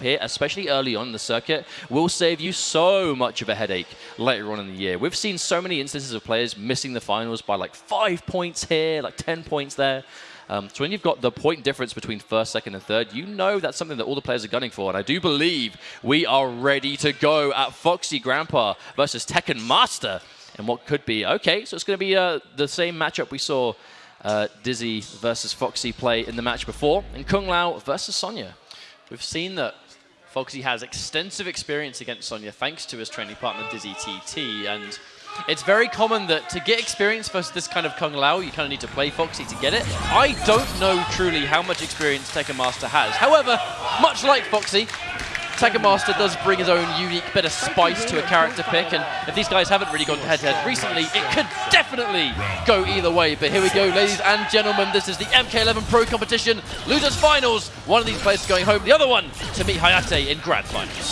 here, especially early on in the circuit, will save you so much of a headache later on in the year. We've seen so many instances of players missing the finals by like five points here, like 10 points there. Um, so when you've got the point difference between first, second, and third, you know that's something that all the players are gunning for. And I do believe we are ready to go at Foxy Grandpa versus Tekken Master. And what could be, okay, so it's going to be uh, the same matchup we saw uh, Dizzy versus Foxy play in the match before, and Kung Lao versus Sonya. We've seen that Foxy has extensive experience against Sonya thanks to his training partner Dizzy TT, and it's very common that to get experience versus this kind of Kung Lao, you kind of need to play Foxy to get it. I don't know truly how much experience Tekken Master has. However, much like Foxy, Tekken Master does bring his own unique bit of spice to a character pick, and if these guys haven't really gone head-to-head -head recently, it could definitely go either way. But here we go, ladies and gentlemen. This is the MK11 Pro Competition Losers Finals. One of these players going home, the other one to meet Hayate in Grand Finals.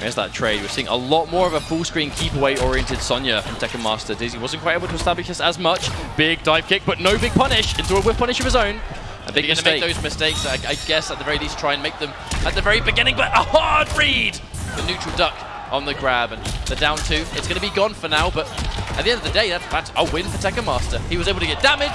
There's that trade. We're seeing a lot more of a full-screen keep-away-oriented Sonya from Tekken Master. Dizzy wasn't quite able to establish this as much. Big dive kick, but no big punish into a whiff punish of his own. A big mistake. going to make those mistakes, I, I, guess, at the very least, try and make them at the very beginning, but a hard read! The neutral duck on the grab, and the down two, it's going to be gone for now, but at the end of the day, that's, that's a win for Tekken Master. He was able to get damage,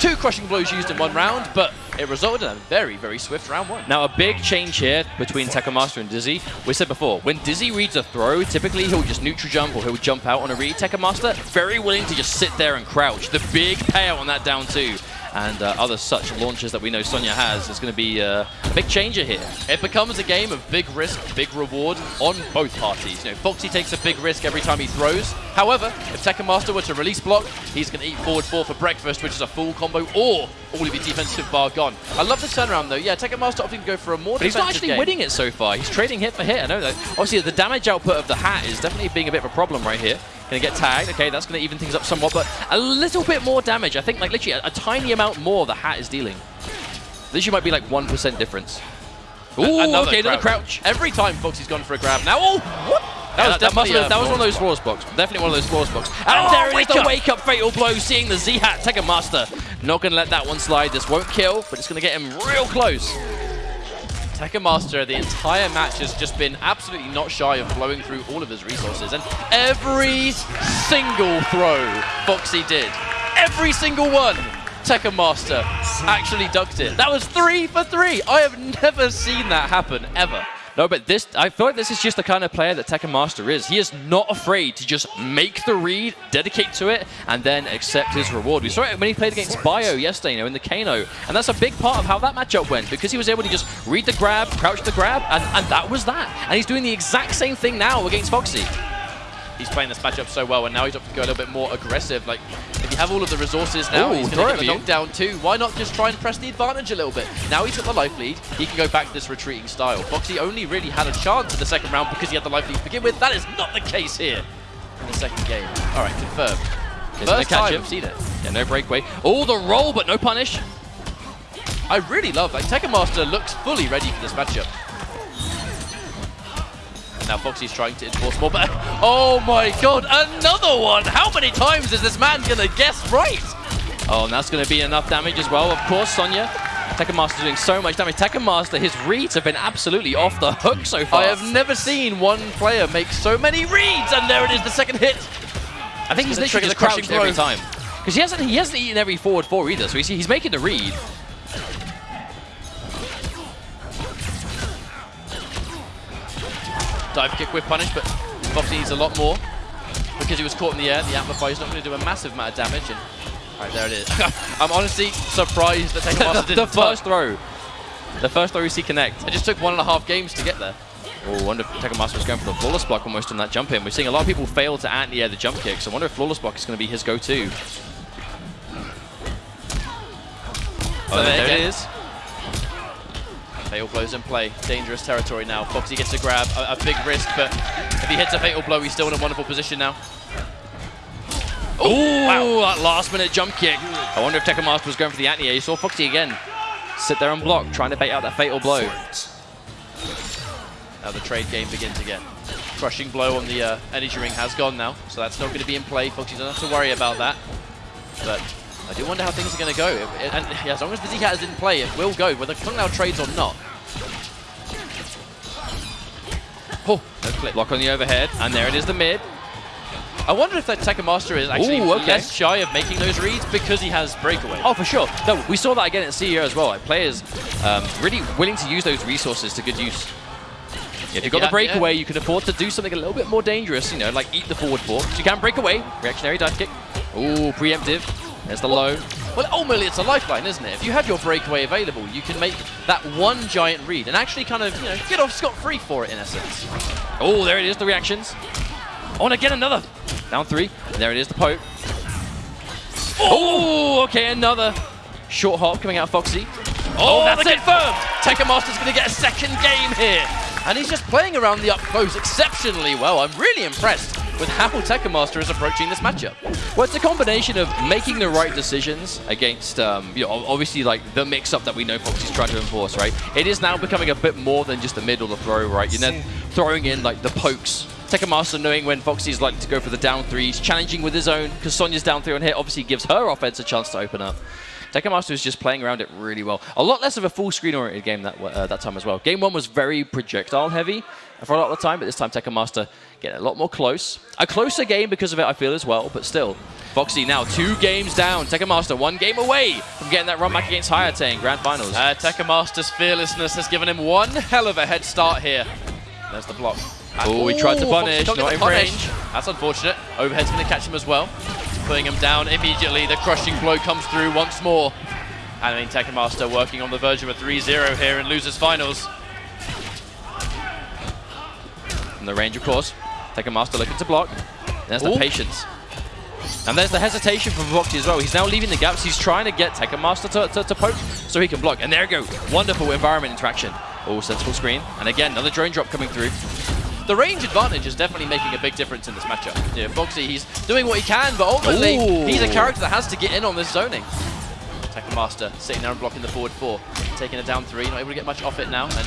two crushing blows used in one round, but it resulted in a very, very swift round one. Now, a big change here between Tekken Master and Dizzy. We said before, when Dizzy reads a throw, typically he'll just neutral jump or he'll jump out on a read. Tekken Master, very willing to just sit there and crouch. The big payout on that down two and uh, other such launches that we know Sonya has is going to be uh, a big changer here. It becomes a game of big risk, big reward on both parties. You know, Foxy takes a big risk every time he throws. However, if Tekken Master were to release block, he's going to eat forward four for breakfast, which is a full combo, or all of your defensive bar gone. I love the turnaround, though. Yeah, Tekken Master opting to go for a more but he's not actually game. winning it so far. He's trading hit for hit. I know that. Obviously, the damage output of the hat is definitely being a bit of a problem right here. To get tagged. Okay, that's going to even things up somewhat, but a little bit more damage. I think, like, literally a, a tiny amount more the hat is dealing. This might be like 1% difference. Ooh, another okay, another crouch. Every time Foxy's gone for a grab. Now, oh, what? That, was, that, must have, that was uh, one of those flawless blocks. Definitely one of those flawless blocks. And oh, there is the wake-up fatal blow, seeing the Z-Hat Tekken Master. Not going to let that one slide. This won't kill, but it's going to get him real close. Tekken Master, the entire match has just been absolutely not shy of blowing through all of his resources. And every single throw Foxy did, every single one, Tekken Master actually ducked it. That was three for three. I have never seen that happen, ever. No, but this, I feel like this is just the kind of player that Tekken Master is. He is not afraid to just make the read, dedicate to it, and then accept his reward. We saw it when he played against Bio yesterday, you know, in the Kano, and that's a big part of how that matchup went, because he was able to just read the grab, crouch the grab, and, and that was that. And he's doing the exact same thing now against Foxy he's playing this matchup so well, and now he's up to go a little bit more aggressive. Like, if you have all of the resources now, Ooh, he's going to get the knockdown too. Why not just try and press the advantage a little bit? Now he's got the life lead. He can go back to this retreating style. Foxy only really had a chance in the second round because he had the life lead to begin with. That is not the case here in the second game. All right, confirmed. First catch time him. seen it. Yeah, no breakaway. Oh, the roll, but no punish. I really love, like, Tekken Master looks fully ready for this matchup. Now Foxy's trying to enforce more, but oh my god, another one! How many times is this man gonna guess right? Oh, and that's gonna be enough damage as well. Of course, Sonya. Tekken Master doing so much damage. Tekken Master, his reads have been absolutely off the hook so far. I have never seen one player make so many reads, and there it is, the second hit. I think he's literally just crouched every time. Because he hasn't, he hasn't eaten every forward four either, so he's, he's making the read. Dive kick with punish, but obviously needs a lot more because he was caught in the air. The amplifier is not going to do a massive amount of damage. And all right, there it is. I'm honestly surprised that Tekken Master didn't The first throw. The first throw we see connect. It just took one and a half games to get there. Oh, I wonder if Tekken Master was going for the flawless block almost on that jump in. We're seeing a lot of people fail to anti-air the jump kick, so I wonder if flawless block is going to be his go-to. Oh, there, there it is. Fatal blows in play. Dangerous territory now. Foxy gets a grab. A, a, big risk, but if he hits a fatal blow, he's still in a wonderful position now. Oh, wow. that last minute jump kick. I wonder if Tekken Master was going for the anti-air. You saw Foxy again sit there and block, trying to bait out that fatal blow. Now the trade game begins again. Crushing blow on the uh, energy ring has gone now, so that's not going to be in play. Foxy doesn't have to worry about that. But I do wonder how things are going to go. and as long as the Z-Cat is in play, it will go, whether Kung Lao trades or not. Oh, no clip. Block on the overhead, and there it is, the mid. I wonder if that Tekken Master is actually Ooh, okay. less shy of making those reads because he has breakaway. Oh, for sure. No, we saw that again at CEO as well. Like players um, really willing to use those resources to good use. If you've got Yeah, the breakaway, yeah. you can afford to do something a little bit more dangerous, you know, like eat the forward four. So you can break away. Reactionary dive kick. Ooh, preemptive. There's the low. Well, ultimately, it's a lifeline, isn't it? If you have your breakaway available, you can make that one giant read and actually kind of, you know, get off scot-free for it, in essence. Oh, there it is, the reactions. Oh, and again another. Down three. There it is, the poke. Oh, okay, another short hop coming out of Foxy. Oh, oh that's it. confirmed! Tekken Master's going to get a second game here. And he's just playing around the up close exceptionally well. I'm really impressed with how Tekken Master is approaching this matchup. Well, it's a combination of making the right decisions against, um, you know, obviously like the mix-up that we know Foxy's trying to enforce, right? It is now becoming a bit more than just the mid or the throw, right? You're then throwing in like the pokes. Tekken Master knowing when Foxy's likely to go for the down threes, challenging with his own, because Sonya's down three on hit obviously gives her offense a chance to open up. Tekken Master is just playing around it really well. A lot less of a full screen oriented game that uh, that time as well. Game one was very projectile heavy for a lot of the time, but this time Tekken Getting a lot more close. A closer game because of it, I feel as well, but still. Foxy now two games down. Tekken Master one game away from getting that run back against Hayate in Grand Finals. Uh, Tekken Master's fearlessness has given him one hell of a head start here. There's the block. Oh, he tried to punish, can't in punish. range. That's unfortunate. Overhead's going to catch him as well. Putting him down immediately. The crushing blow comes through once more. And I mean, Tekken Master working on the verge of a 3-0 here in losers finals. From the range, of course. Tekken Master looking to block. There's the patience. And there's the hesitation from Foxy as well. He's now leaving the gaps. He's trying to get Tekken Master to, to, to poke so he can block. And there you go. Wonderful environment interaction. Oh, sensible screen. And again, another drone drop coming through. The range advantage is definitely making a big difference in this matchup. Yeah, Foxy, he's doing what he can, but ultimately, Ooh. he's a character that has to get in on this zoning. Tekken Master sitting there and blocking the forward four, taking a down three, not able to get much off it now, and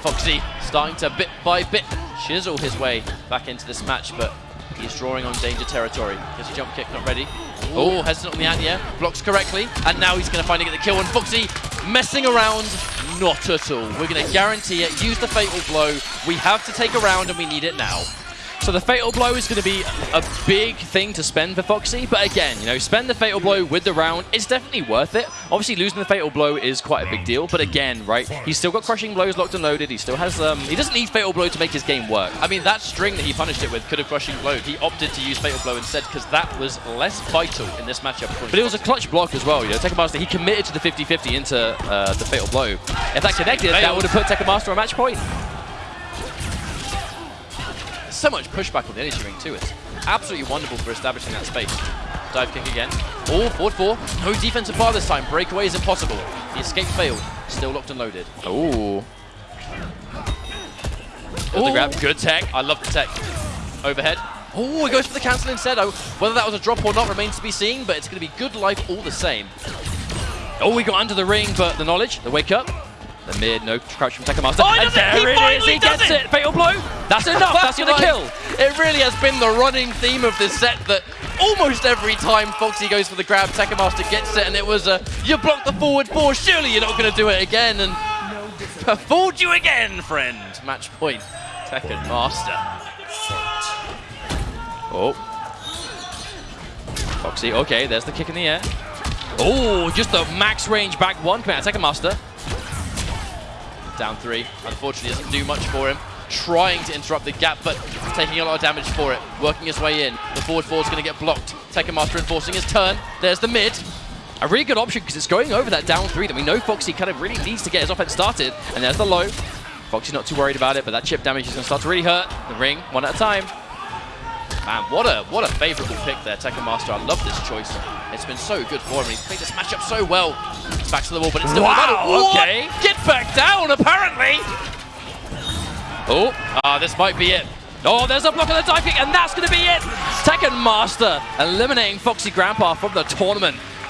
Foxy starting to bit by bit chisel his way back into this match, but he's drawing on danger territory. Gets a jump kick, not ready. Oh, hesitant on the anti-air, blocks correctly, and now he's going to finally get the kill, and Foxy messing around, not at all. We're going to guarantee it, use the fatal blow. We have to take a round, and we need it now. So the Fatal Blow is going to be a big thing to spend for Foxy, but again, you know, spend the Fatal Blow with the round. It's definitely worth it. Obviously, losing the Fatal Blow is quite a big deal, but again, right, he's still got Crushing Blows locked and loaded. He still has, um, he doesn't need Fatal Blow to make his game work. I mean, that string that he punished it with could have crushing blowed. He opted to use Fatal Blow instead because that was less vital in this matchup. But it was a clutch block as well, you know, Tekken Master, he committed to the 50-50 into uh, the Fatal Blow. If that connected, that would have put Tekken Master on match point. So much pushback on the energy ring too. It's absolutely wonderful for establishing that space. Dive kick again. Oh, forward four. No defensive bar this time. Breakaway is impossible. The escape failed. Still locked and loaded. Ooh. the grab, good tech. I love the tech. Overhead. Oh, he goes for the cancel instead. Oh, whether that was a drop or not remains to be seen, but it's going to be good life all the same. Oh, we got under the ring, but the knowledge, the wake up, the mid, no crouch from Tekken Master. Oh, and does it! there He it is, he does gets it! it. Fatal blow. That's enough. That's gonna kill. It really has been the running theme of this set that almost every time Foxy goes for the grab, Tekken Master gets it, and it was a you blocked the forward four. Surely you're not going to do it again, and fooled you again, friend. Match point, Tekken Master. Oh. Foxy, okay, there's the kick in the air. Oh, just the max range back one coming out of Tekken Master. Down three. Unfortunately, doesn't do much for him. Trying to interrupt the gap, but taking a lot of damage for it. Working his way in. The forward four is going to get blocked. Tekken Master enforcing his turn. There's the mid. A really good option because it's going over that down three that we know Foxy kind of really needs to get his offense started. And there's the low. Foxy's not too worried about it, but that chip damage is going to start to really hurt. The ring, one at a time. Man, what a what a favourable pick there, Tekken Master. I love this choice. It's been so good for him. He's played this matchup so well. It's back to the wall, but it's still Wow, okay. Get back down, apparently. Oh, Ah, this might be it. Oh, there's a block on the dive kick, and that's going to be it. Tekken Master eliminating Foxy Grandpa from the tournament.